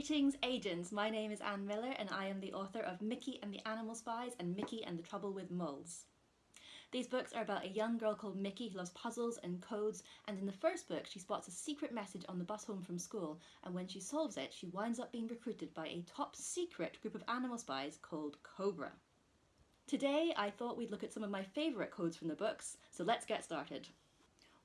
Greetings agents, my name is Anne Miller and I am the author of Mickey and the Animal Spies and Mickey and the Trouble with Moles. These books are about a young girl called Mickey who loves puzzles and codes and in the first book she spots a secret message on the bus home from school and when she solves it she winds up being recruited by a top secret group of animal spies called Cobra. Today I thought we'd look at some of my favourite codes from the books, so let's get started.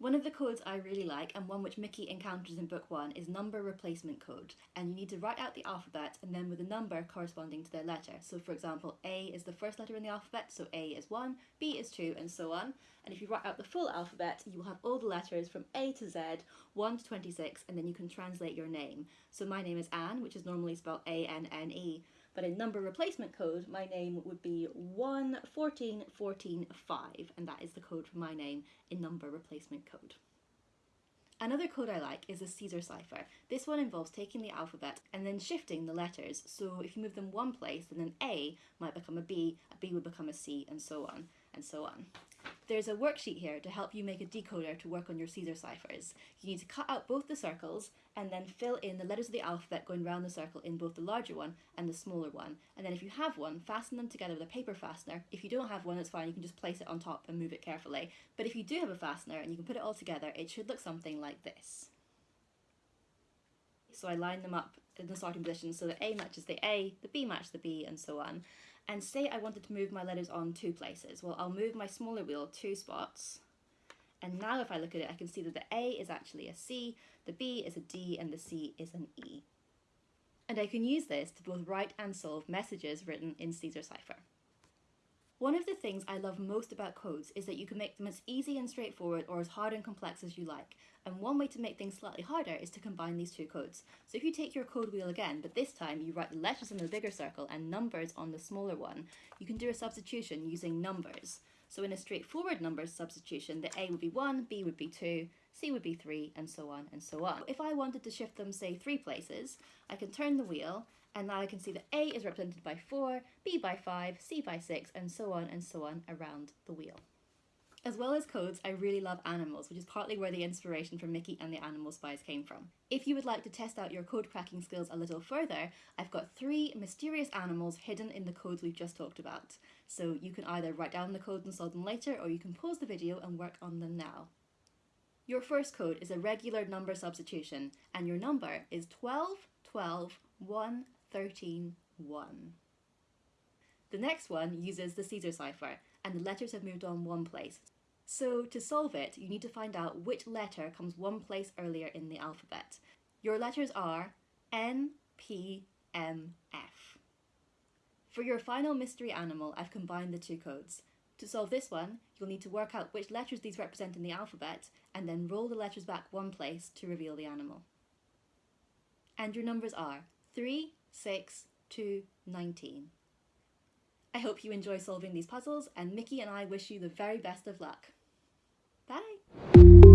One of the codes I really like, and one which Mickey encounters in book one, is number replacement code. And you need to write out the alphabet and then with a number corresponding to their letter. So for example, A is the first letter in the alphabet, so A is 1, B is 2, and so on. And if you write out the full alphabet, you will have all the letters from A to Z, 1 to 26, and then you can translate your name. So my name is Anne, which is normally spelled A-N-N-E, but in number replacement code, my name would be 114145, and that is the code for my name in number replacement code. Another code I like is the Caesar cipher. This one involves taking the alphabet and then shifting the letters. So if you move them one place, then an A might become a B, a B would become a C, and so on, and so on. There's a worksheet here to help you make a decoder to work on your Caesar ciphers. You need to cut out both the circles and then fill in the letters of the alphabet going round the circle in both the larger one and the smaller one. And then if you have one, fasten them together with a paper fastener. If you don't have one, that's fine, you can just place it on top and move it carefully. But if you do have a fastener and you can put it all together, it should look something like this. So I line them up in the starting position so that A matches the A, the B matches the B, and so on. And say I wanted to move my letters on two places. Well, I'll move my smaller wheel two spots. And now if I look at it, I can see that the A is actually a C, the B is a D, and the C is an E. And I can use this to both write and solve messages written in Caesar cipher. One of the things I love most about codes is that you can make them as easy and straightforward or as hard and complex as you like. And one way to make things slightly harder is to combine these two codes. So if you take your code wheel again, but this time you write the letters in the bigger circle and numbers on the smaller one, you can do a substitution using numbers. So in a straightforward numbers substitution, the A would be 1, B would be 2, C would be 3, and so on and so on. If I wanted to shift them, say, three places, I can turn the wheel and now I can see that A is represented by 4, B by 5, C by 6, and so on and so on around the wheel. As well as codes, I really love animals, which is partly where the inspiration for Mickey and the Animal Spies came from. If you would like to test out your code cracking skills a little further, I've got three mysterious animals hidden in the codes we've just talked about. So you can either write down the codes and solve them later, or you can pause the video and work on them now. Your first code is a regular number substitution, and your number is 12, 12, 1, 13, 1. The next one uses the Caesar cipher, and the letters have moved on one place. So to solve it, you need to find out which letter comes one place earlier in the alphabet. Your letters are N, P, M, F. For your final mystery animal, I've combined the two codes. To solve this one, you'll need to work out which letters these represent in the alphabet and then roll the letters back one place to reveal the animal. And your numbers are 3, 6, 2, 19. I hope you enjoy solving these puzzles and Mickey and I wish you the very best of luck. Bye!